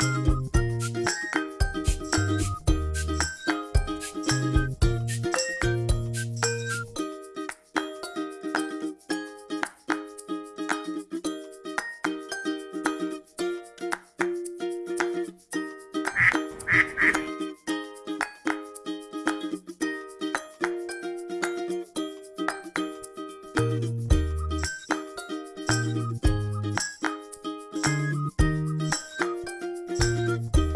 Música